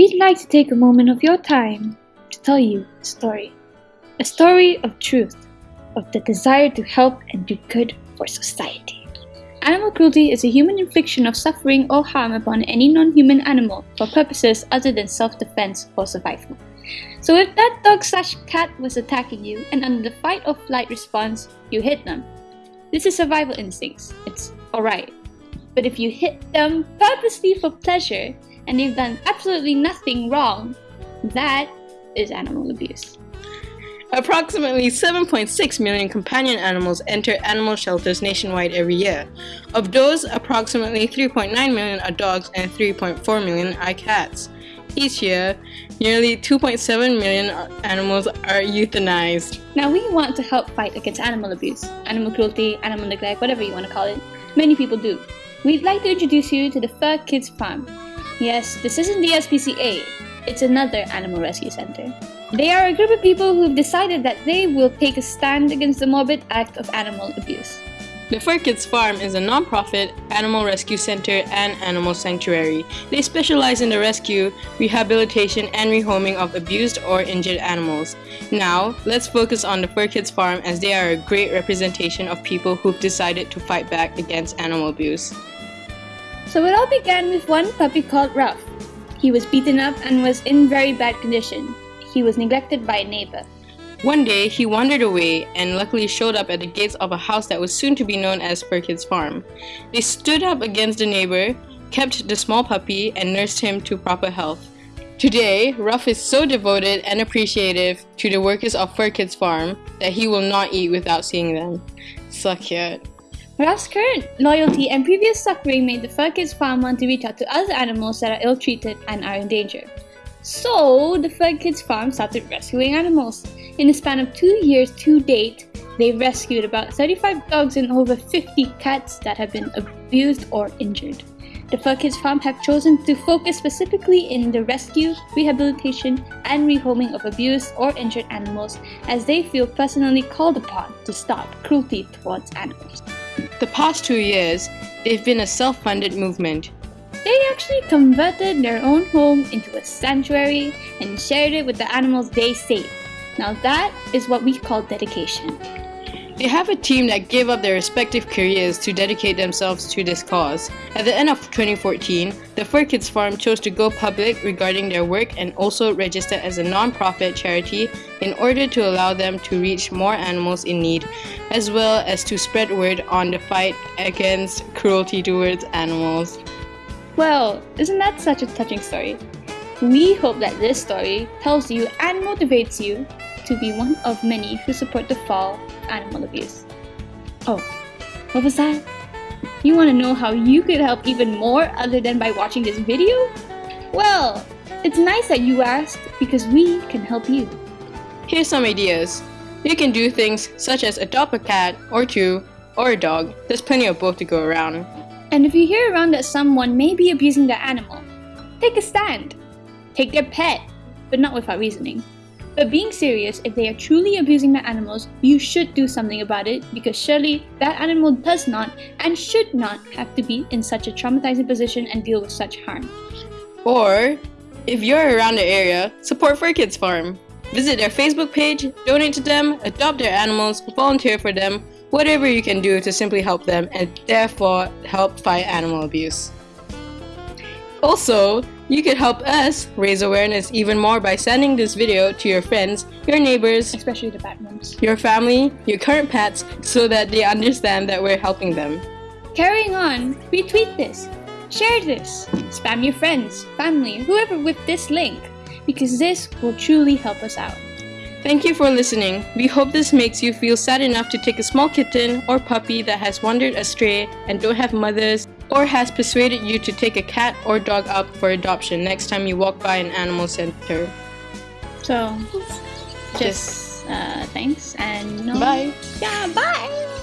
we'd like to take a moment of your time to tell you a story. A story of truth, of the desire to help and do good for society. Animal cruelty is a human infliction of suffering or harm upon any non-human animal for purposes other than self-defense or survival. So if that dog slash cat was attacking you and under the fight or flight response, you hit them. This is survival instincts. It's alright. But if you hit them purposely for pleasure and they've done absolutely nothing wrong, that is animal abuse. Approximately 7.6 million companion animals enter animal shelters nationwide every year. Of those, approximately 3.9 million are dogs and 3.4 million are cats. Each year, nearly 2.7 million animals are euthanized. Now we want to help fight against animal abuse, animal cruelty, animal neglect, whatever you want to call it. Many people do. We'd like to introduce you to the Fur Kids Farm. Yes, this isn't the SPCA, it's another animal rescue center. They are a group of people who've decided that they will take a stand against the morbid act of animal abuse. The Fur Kids Farm is a non-profit animal rescue center and animal sanctuary. They specialize in the rescue, rehabilitation, and rehoming of abused or injured animals. Now, let's focus on the Fur Kids Farm as they are a great representation of people who've decided to fight back against animal abuse. So it all began with one puppy called Ruff. He was beaten up and was in very bad condition. He was neglected by a neighbor. One day, he wandered away and luckily showed up at the gates of a house that was soon to be known as Fur Kids Farm. They stood up against the neighbor, kept the small puppy, and nursed him to proper health. Today, Ruff is so devoted and appreciative to the workers of Fur Kids Farm that he will not eat without seeing them. So cute. Ruff's current loyalty and previous suffering made the Fur Kids Farm want to reach out to other animals that are ill-treated and are in danger. So, the Fur Kids Farm started rescuing animals. In the span of two years to date, they've rescued about 35 dogs and over 50 cats that have been abused or injured. The Fur Kids Farm have chosen to focus specifically in the rescue, rehabilitation, and rehoming of abused or injured animals as they feel personally called upon to stop cruelty towards animals. The past two years, they've been a self-funded movement they actually converted their own home into a sanctuary and shared it with the animals they saved. Now that is what we call dedication. They have a team that gave up their respective careers to dedicate themselves to this cause. At the end of 2014, the Fur Kids Farm chose to go public regarding their work and also register as a non-profit charity in order to allow them to reach more animals in need, as well as to spread word on the fight against cruelty towards animals. Well, isn't that such a touching story? We hope that this story tells you and motivates you to be one of many who support the fall of animal abuse. Oh, what was that? You want to know how you could help even more other than by watching this video? Well, it's nice that you asked because we can help you. Here's some ideas. You can do things such as adopt a cat or two or a dog. There's plenty of both to go around. And if you hear around that someone may be abusing their animal, take a stand. Take their pet, but not without reasoning. But being serious, if they are truly abusing their animals, you should do something about it because surely that animal does not and should not have to be in such a traumatizing position and deal with such harm. Or, if you're around the area, support Fur Kids Farm. Visit their Facebook page, donate to them, adopt their animals, volunteer for them, whatever you can do to simply help them and therefore help fight animal abuse. Also, you could help us raise awareness even more by sending this video to your friends, your neighbors, especially the bad ones, your family, your current pets, so that they understand that we're helping them. Carrying on, retweet this, share this, spam your friends, family, whoever with this link, because this will truly help us out. Thank you for listening. We hope this makes you feel sad enough to take a small kitten or puppy that has wandered astray and don't have mothers or has persuaded you to take a cat or dog up for adoption next time you walk by an animal center. So, just uh, thanks and no. Bye. Yeah, bye.